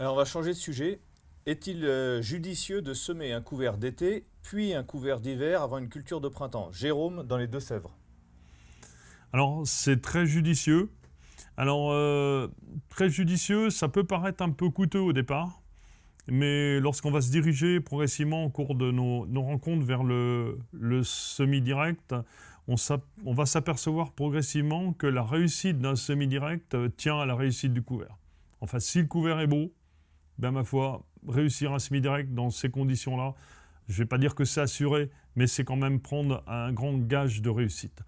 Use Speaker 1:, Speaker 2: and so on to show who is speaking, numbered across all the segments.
Speaker 1: Alors on va changer de sujet. Est-il euh, judicieux de semer un couvert d'été, puis un couvert d'hiver avant une culture de printemps? Jérôme, dans les Deux-Sèvres.
Speaker 2: Alors c'est très judicieux. Alors euh, très judicieux, ça peut paraître un peu coûteux au départ, mais lorsqu'on va se diriger progressivement au cours de nos, rencontres vers le, semi-direct, on, on va s'apercevoir progressivement que la réussite d'un semi-direct tient à la réussite du couvert. Enfin, si le couvert est beau, ben ma foi, réussir un semi-direct dans ces conditions-là, je ne vais pas dire que c'est assuré, mais c'est quand même prendre un grand gage de réussite.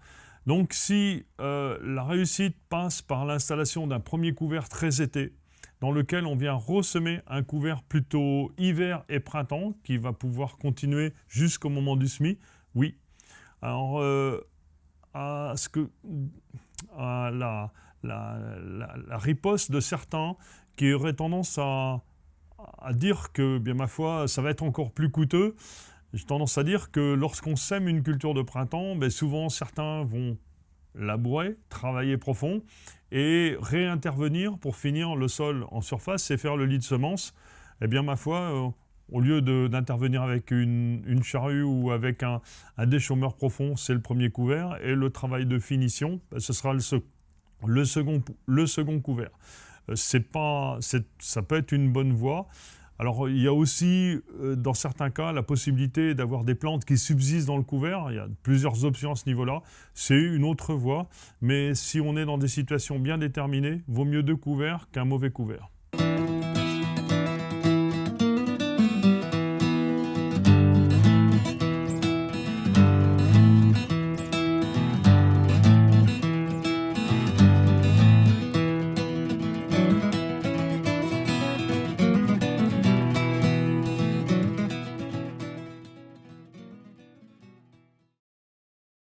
Speaker 2: Donc si euh, la réussite passe par l'installation d'un premier couvert très été, dans lequel on vient ressemer un couvert plutôt hiver et printemps, qui va pouvoir continuer jusqu'au moment du semis, oui. Alors, euh, à, ce que, à la, la, riposte de certains qui auraient tendance à, dire que, bien ma foi, ça va être encore plus coûteux. J'ai tendance à dire que lorsqu'on sème une culture de printemps, ben souvent certains vont labourer, travailler profond et réintervenir pour finir le sol en surface et faire le lit de semences. Eh bien ma foi, euh, au lieu d'intervenir avec une, charrue ou avec un, déchaumeur profond, c'est le premier couvert. Et le travail de finition, ben, ce sera le second couvert. Euh, pas, ça peut être une bonne voie. Alors il y a aussi, euh, dans certains cas, la possibilité d'avoir des plantes qui subsistent dans le couvert. Il y a plusieurs options à ce niveau-là. C'est une autre voie. Mais si on est dans des situations bien déterminées, vaut mieux deux couverts qu'un mauvais couvert.